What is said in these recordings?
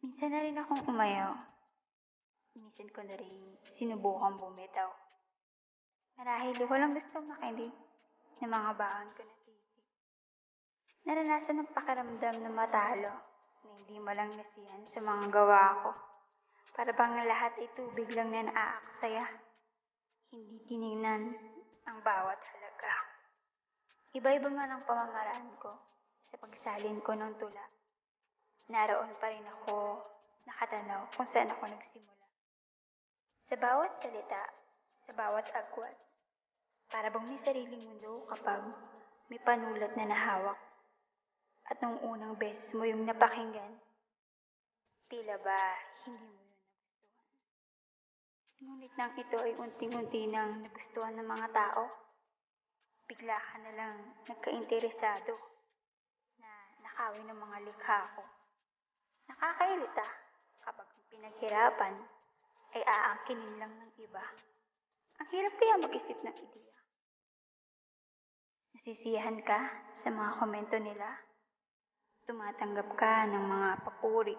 Minsan na rin akong umayaw. Minsan ko na rin sinubukan bumitaw. Marahil walang gustong makinig ng mga baon ko na sisi. Naranasan ng pakiramdam na matalo na hindi mo lang nasiyan sa mga gawa ko. Para bang lahat ay tubig lang na naaaksaya. Hindi tinignan ang bawat halaga. Iba-iba man ang pamamaraan ko sa pagsalin ko ng tula. Naroon pa rin ako nakatanaw kung saan ako nagsimula. Sa bawat salita, sa bawat agwat, para bang may sariling mundo kapag may panulat na nahawak. At nung unang beses mo yung napakinggan, tila ba hindi mo yun nagustuhan. Ngunit nang ito ay unting-unti nang nagustuhan ng mga tao, bigla ka na lang nagkainteresado na nakawin ng mga likha ko. Nakakairita kapag pinaghirapan ay aangkinin lang ng iba. Ang hirap kaya mag-isip ng ideya. Nasisiyahan ka sa mga komento nila. Tumatanggap ka ng mga papuri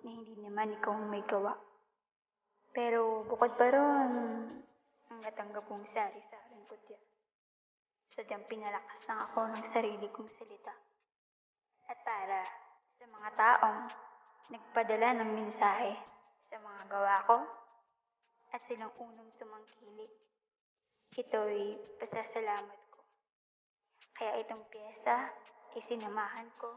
na hindi naman ikaw ang may gawa. Pero bukod pa ron, ang natanggap kong sari-saring kutya. Sadyang pinalakas lang ako ng sarili kong salita. At para sa mga taong nagpadala ng mensahe sa mga gawa ko at silang unang tumangkilik. Ito'y pasasalamat ko. Kaya itong pyesa ay sinamahan ko